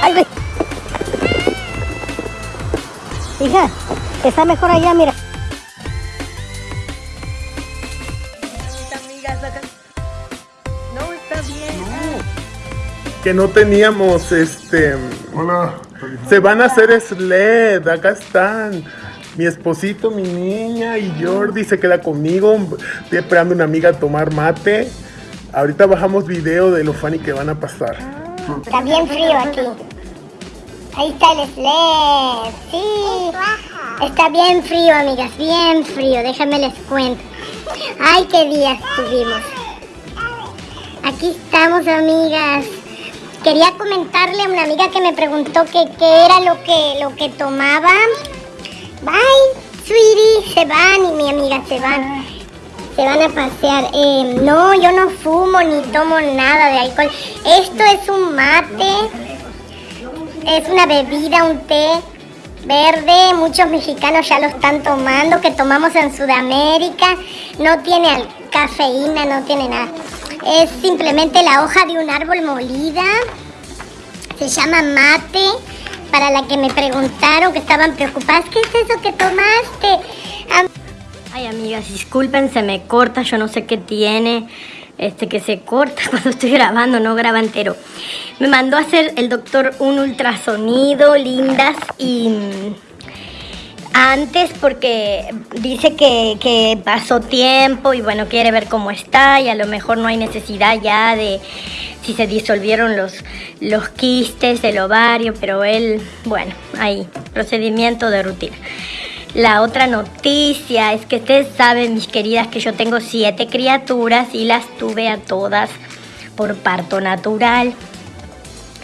Ay, Hija, está mejor allá, mira. No, está bien. Que no teníamos, este... Hola. Se van a hacer sled, acá están. Mi esposito, mi niña y Jordi se queda conmigo. Estoy esperando a una amiga a tomar mate. Ahorita bajamos video de lo funny que van a pasar. Está bien frío aquí. Ahí está el sled. Sí. Está bien frío, amigas. Bien frío. Déjenme les cuento. Ay, qué días tuvimos. Aquí estamos, amigas. Quería comentarle a una amiga que me preguntó que qué era lo que, lo que tomaba. Bye, sweetie. Se van y mi amiga se van. Se van a pasear. Eh, no, yo no fumo ni tomo nada de alcohol. Esto es un mate. Es una bebida, un té verde. Muchos mexicanos ya lo están tomando, que tomamos en Sudamérica. No tiene cafeína, no tiene nada. Es simplemente la hoja de un árbol molida. Se llama mate. Para la que me preguntaron, que estaban preocupadas, ¿qué es eso que tomaste? Ay, amigas, disculpen, se me corta, yo no sé qué tiene. Este que se corta cuando estoy grabando, no graba entero. Me mandó a hacer el doctor un ultrasonido, lindas, y antes porque dice que, pasó tiempo y bueno, quiere ver cómo está y a lo mejor no hay necesidad ya de si se disolvieron los, los quistes del ovario, pero él, bueno, ahí, procedimiento de rutina. La otra noticia es que ustedes saben, mis queridas, que yo tengo siete criaturas y las tuve a todas por parto natural.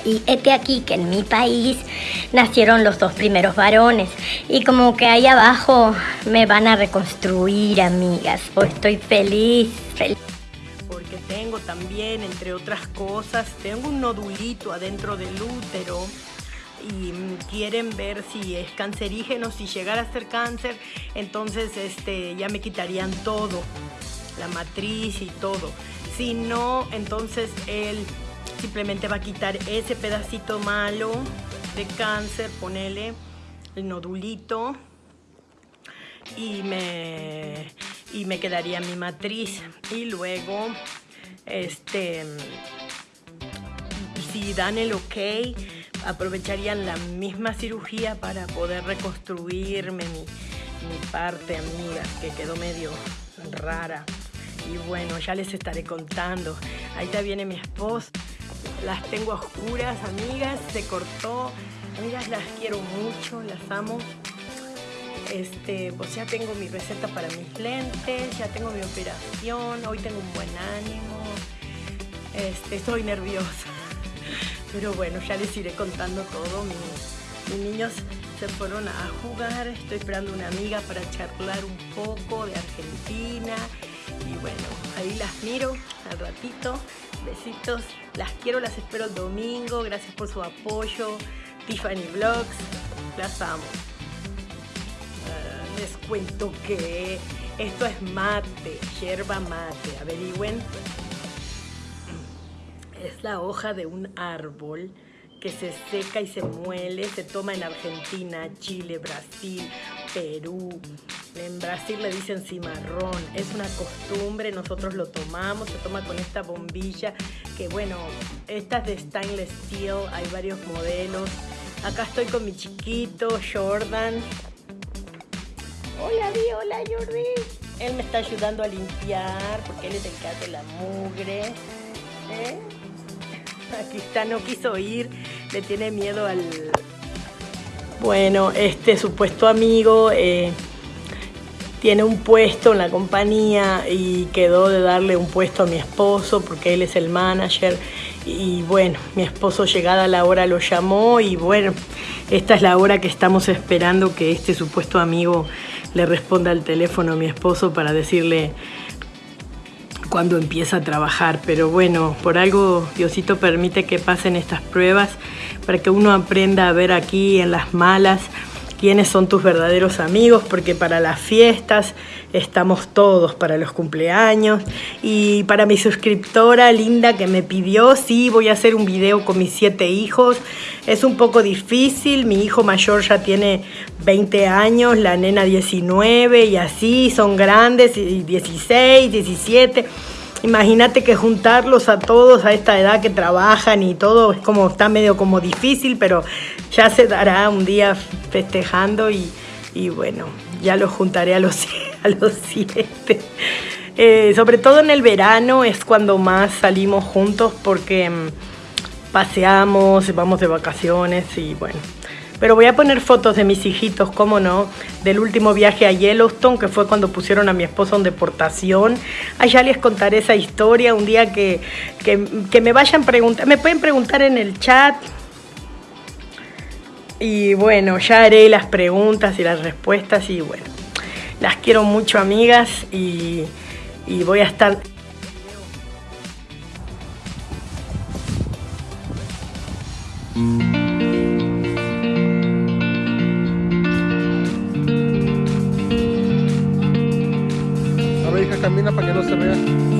Y este aquí que en mi país nacieron los dos primeros varones. Y como que ahí abajo me van a reconstruir, amigas. Pues estoy feliz, feliz. Porque tengo también, entre otras cosas, tengo un nodulito adentro del útero y quieren ver si es cancerígeno, si llegara a ser cáncer, entonces este, ya me quitarían todo, la matriz y todo. Si no, entonces él simplemente va a quitar ese pedacito malo de cáncer, ponele el nodulito y me, y me quedaría mi matriz. Y luego, este, si dan el ok, aprovecharían la misma cirugía para poder reconstruirme mi, mi parte, amigas, que quedó medio rara. Y bueno, ya les estaré contando. Ahí está viene mi esposo. Las tengo a oscuras, amigas. Se cortó. Amigas, las quiero mucho, las amo. Este, pues ya tengo mi receta para mis lentes, ya tengo mi operación, hoy tengo un buen ánimo. Este, estoy nerviosa. Pero bueno, ya les iré contando todo. Mis, mis niños se fueron a jugar. Estoy esperando una amiga para charlar un poco de Argentina. Y bueno, ahí las miro al ratito. Besitos. Las quiero, las espero el domingo. Gracias por su apoyo. Tiffany Vlogs. Las amo. Ah, les cuento que esto es mate, yerba mate. Averigüen es la hoja de un árbol que se seca y se muele, se toma en Argentina, Chile, Brasil, Perú. En Brasil le dicen cimarrón, es una costumbre, nosotros lo tomamos, se toma con esta bombilla, que bueno, esta es de stainless steel, hay varios modelos. Acá estoy con mi chiquito, Jordan. Hola, Di, hola, Jordi. Él me está ayudando a limpiar, porque él es el que hace la mugre. ¿eh? Aquí está, no quiso ir, le tiene miedo al... Bueno, este supuesto amigo eh, tiene un puesto en la compañía y quedó de darle un puesto a mi esposo porque él es el manager. Y bueno, mi esposo llegada la hora lo llamó y bueno, esta es la hora que estamos esperando que este supuesto amigo le responda al teléfono a mi esposo para decirle cuando empieza a trabajar. Pero bueno, por algo Diosito permite que pasen estas pruebas para que uno aprenda a ver aquí en las malas quiénes son tus verdaderos amigos, porque para las fiestas estamos todos, para los cumpleaños. Y para mi suscriptora linda que me pidió, sí, voy a hacer un video con mis siete hijos. Es un poco difícil, mi hijo mayor ya tiene 20 años, la nena 19 y así, son grandes, y 16, 17. Imagínate que juntarlos a todos a esta edad que trabajan y todo es como está medio como difícil, pero ya se dará un día festejando y, bueno, ya los juntaré a los, a los siete. Eh, sobre todo en el verano es cuando más salimos juntos porque mm, paseamos, vamos de vacaciones y bueno. Pero voy a poner fotos de mis hijitos, cómo no, del último viaje a Yellowstone, que fue cuando pusieron a mi esposo en deportación. Allá les contaré esa historia un día que, que, me vayan preguntar, me pueden preguntar en el chat. Y bueno, ya haré las preguntas y las respuestas y bueno, las quiero mucho amigas y, y voy a estar... hija, camina para que no se vea.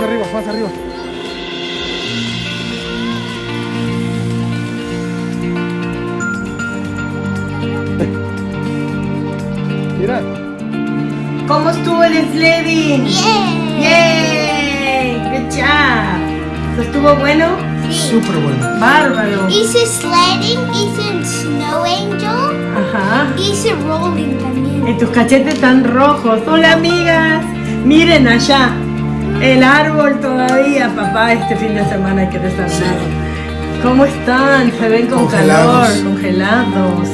Más arriba, más arriba. Mira. ¿Cómo estuvo el sledding? ¡Yay! ¡Good job! ¿Eso ¿Estuvo bueno? Súper bueno. ¡Bárbaro! Hice sledding, hice un snow angel, Ajá. hice rolling también. Y tus cachetes están rojos. Hola amigas. Miren allá. El árbol todavía, papá, este fin de semana hay que desarmar. ¿Cómo están? Se ven con Congelados. calor, congelados.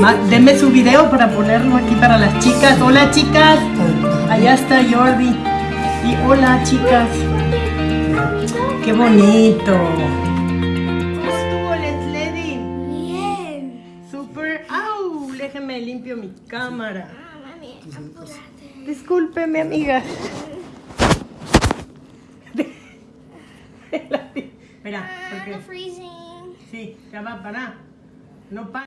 Ma- denme su video para ponerlo aquí para las chicas. Hola chicas. Allá está Jordi. Y hola chicas. Qué bonito. ¿Cómo estuvo el sledding? bien. Super. ¡Au! Déjenme limpio mi cámara. Ah, mami. Discúlpeme, amiga. Espera, Ah, porque sí, ya va para. No para.